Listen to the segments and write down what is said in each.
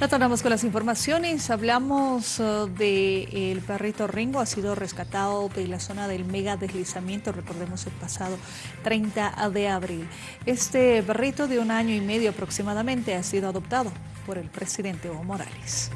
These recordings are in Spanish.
Retornamos con las informaciones. Hablamos uh, de el perrito Ringo. Ha sido rescatado de la zona del mega deslizamiento. Recordemos el pasado 30 de abril. Este perrito de un año y medio aproximadamente ha sido adoptado por el presidente Evo Morales.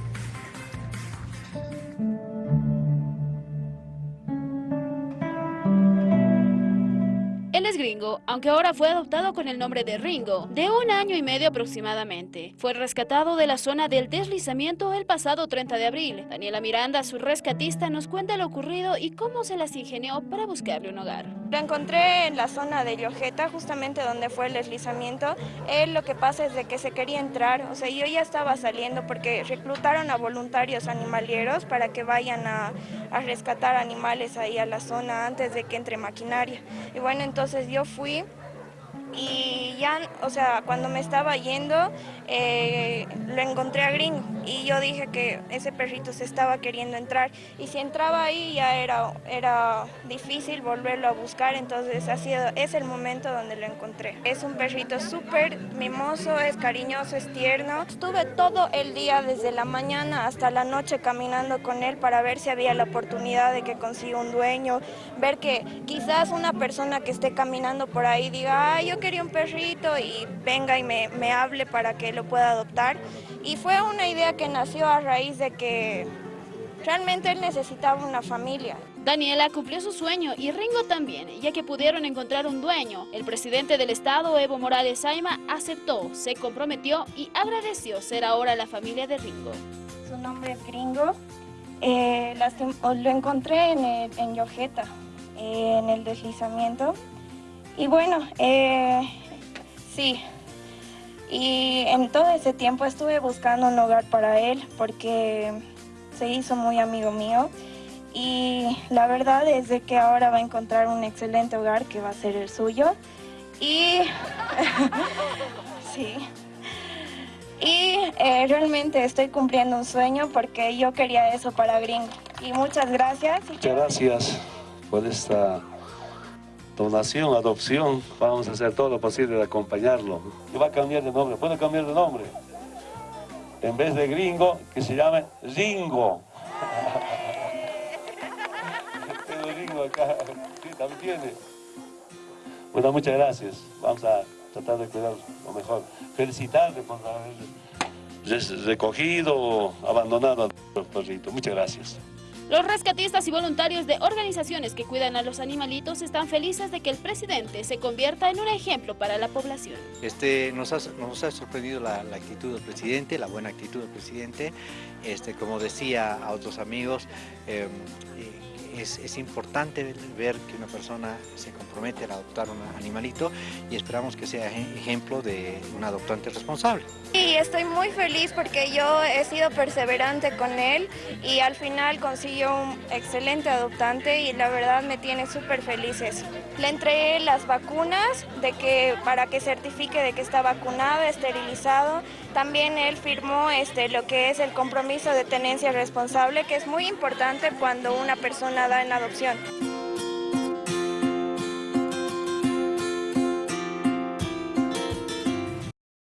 Es gringo, aunque ahora fue adoptado con el nombre de Ringo, de un año y medio aproximadamente. Fue rescatado de la zona del deslizamiento el pasado 30 de abril. Daniela Miranda, su rescatista, nos cuenta lo ocurrido y cómo se las ingenió para buscarle un hogar. Lo encontré en la zona de Llojeta, justamente donde fue el deslizamiento. Él lo que pasa es de que se quería entrar, o sea, yo ya estaba saliendo porque reclutaron a voluntarios animalieros para que vayan a, a rescatar animales ahí a la zona antes de que entre maquinaria. Y bueno, entonces entonces yo fui y ya, o sea, cuando me estaba yendo, eh, lo encontré a Gringo y yo dije que ese perrito se estaba queriendo entrar y si entraba ahí ya era, era difícil volverlo a buscar, entonces ha sido, es el momento donde lo encontré. Es un perrito súper mimoso, es cariñoso, es tierno. Estuve todo el día desde la mañana hasta la noche caminando con él para ver si había la oportunidad de que consiga un dueño, ver que quizás una persona que esté caminando por ahí diga, ay, yo quería un perrito y venga y me, me hable para que lo pueda adoptar. Y fue una idea que nació a raíz de que realmente él necesitaba una familia. Daniela cumplió su sueño y Ringo también, ya que pudieron encontrar un dueño. El presidente del estado, Evo Morales Saima, aceptó, se comprometió y agradeció ser ahora la familia de Ringo. Su nombre es Gringo. Eh, lo encontré en, el, en Yojeta, eh, en el deslizamiento. Y bueno, eh, sí, y en todo ese tiempo estuve buscando un hogar para él porque se hizo muy amigo mío. Y la verdad es de que ahora va a encontrar un excelente hogar que va a ser el suyo. Y sí. Y eh, realmente estoy cumpliendo un sueño porque yo quería eso para Gringo. Y muchas gracias. Muchas gracias por esta donación, adopción, vamos a hacer todo lo posible de acompañarlo. Va a cambiar de nombre, puede cambiar de nombre. En vez de gringo, que se llame Ringo. Tengo Ringo acá, sí, también tiene. Bueno, muchas gracias. Vamos a tratar de cuidar lo mejor. Felicitarle por haber recogido, abandonado al perrito. Muchas gracias. Los rescatistas y voluntarios de organizaciones que cuidan a los animalitos están felices de que el presidente se convierta en un ejemplo para la población. Este, nos, ha, sorprendido la, actitud del presidente, la buena actitud del presidente. Este, como decía a otros amigos, em, es, importante ver que una persona se compromete a adoptar un animalito y esperamos que sea ejemplo de un adoptante responsable. Y estoy muy feliz porque yo he sido perseverante con él y al final consiguió un excelente adoptante y la verdad me tiene súper felices. Le entregué las vacunas de que, para que certifique de que está vacunado, esterilizado. También él firmó este, lo que es el compromiso de tenencia responsable, que es muy importante cuando una persona en adopción.